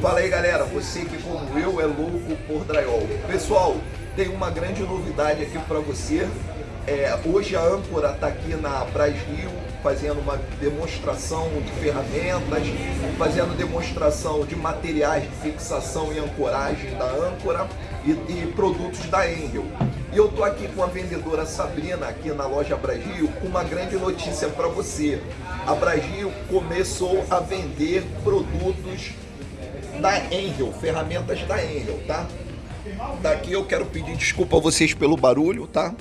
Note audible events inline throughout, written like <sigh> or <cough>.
Fala aí galera, você que como eu é louco por drywall. Pessoal, tem uma grande novidade aqui para você. É, hoje a âncora está aqui na Bras Rio fazendo uma demonstração de ferramentas, fazendo demonstração de materiais de fixação e ancoragem da âncora e, e produtos da Engel. E eu tô aqui com a vendedora Sabrina aqui na loja Bragil com uma grande notícia para você. A Bragil começou a vender produtos da Engel, ferramentas da Engel, tá? Daqui eu quero pedir desculpa a vocês pelo barulho, tá?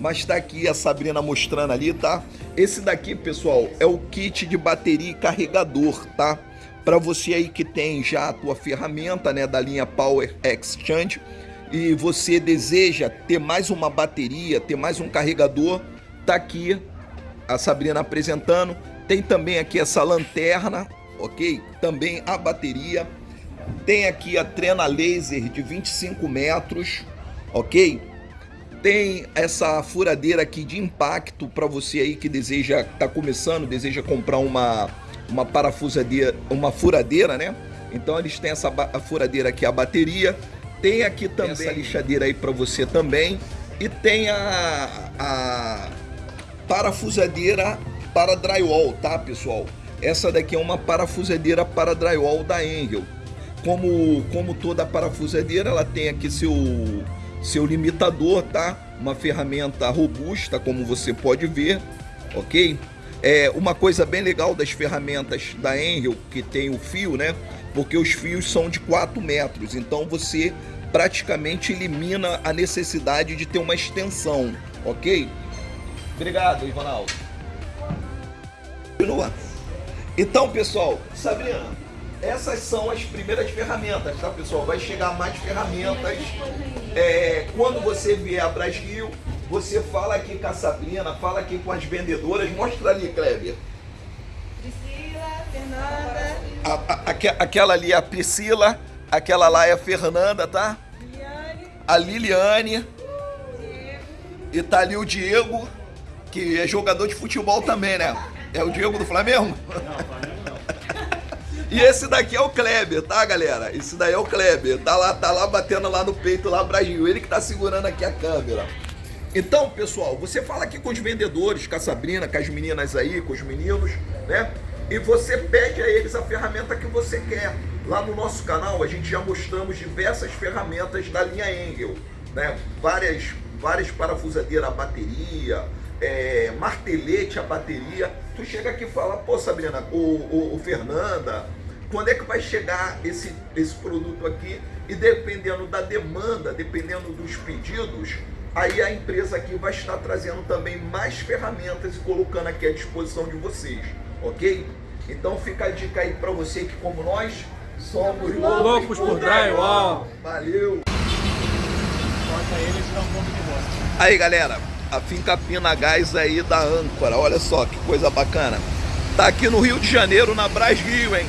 Mas tá aqui a Sabrina mostrando ali, tá? Esse daqui, pessoal, é o kit de bateria e carregador, tá? Para você aí que tem já a tua ferramenta, né, da linha Power Exchange e você deseja ter mais uma bateria, ter mais um carregador, tá aqui a Sabrina apresentando. Tem também aqui essa lanterna, ok? Também a bateria. Tem aqui a trena laser de 25 metros, ok? Tem essa furadeira aqui de impacto para você aí que deseja, tá começando, deseja comprar uma, uma parafusadeira, uma furadeira, né? Então eles têm essa furadeira aqui, a bateria. Tem aqui também essa lixadeira aí para você também. E tem a, a parafusadeira para drywall, tá, pessoal? Essa daqui é uma parafusadeira para drywall da Engel. Como, como toda parafusadeira, ela tem aqui seu, seu limitador, tá? Uma ferramenta robusta, como você pode ver, ok? É uma coisa bem legal das ferramentas da Enel, que tem o fio, né? Porque os fios são de 4 metros, então você praticamente elimina a necessidade de ter uma extensão, ok? Obrigado, Ivanaldo. Continua. Então, pessoal, Sabrina, essas são as primeiras ferramentas, tá, pessoal? Vai chegar mais ferramentas. É, quando você vier a Brasil, você fala aqui com a Sabrina, fala aqui com as vendedoras. Mostra ali, Kleber. Priscila, Fernanda. A, a, aquela ali é a Priscila, aquela lá é a Fernanda, tá? Liliane. A Liliane. Diego. E tá ali o Diego, que é jogador de futebol também, né? É o Diego do Flamengo? Não, Flamengo não. E esse daqui é o Kleber, tá, galera? Esse daí é o Kleber. Tá lá, tá lá batendo lá no peito, lá Brasil. Ele que tá segurando aqui a câmera. Então, pessoal, você fala aqui com os vendedores, com a Sabrina, com as meninas aí, com os meninos, né? E você pede a eles a ferramenta que você quer. Lá no nosso canal, a gente já mostramos diversas ferramentas da linha Engel, né? Várias, várias parafusadeiras a bateria, é, martelete a bateria. Tu chega aqui e fala, pô, Sabrina, o, o, o Fernanda, quando é que vai chegar esse, esse produto aqui e dependendo da demanda, dependendo dos pedidos, aí a empresa aqui vai estar trazendo também mais ferramentas e colocando aqui à disposição de vocês, ok? Então fica a dica aí para você que como nós somos loucos, por drywall. Valeu! Aí galera, a finca Pina Gás aí da âncora, olha só que coisa bacana. Tá aqui no Rio de Janeiro, na Bras Rio, hein?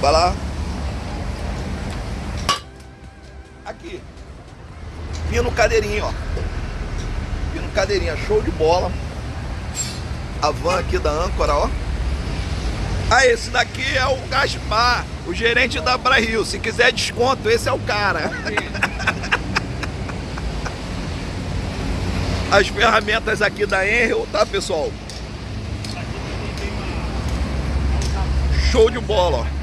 Vai lá. Aqui. Pino cadeirinho, ó. Pino cadeirinha, show de bola. A van aqui da âncora, ó. Ah, esse daqui é o Gaspar, o gerente da Rio. Se quiser desconto, esse é o cara. <laughs> As ferramentas aqui da Enel, tá, pessoal? Show de bola, ó.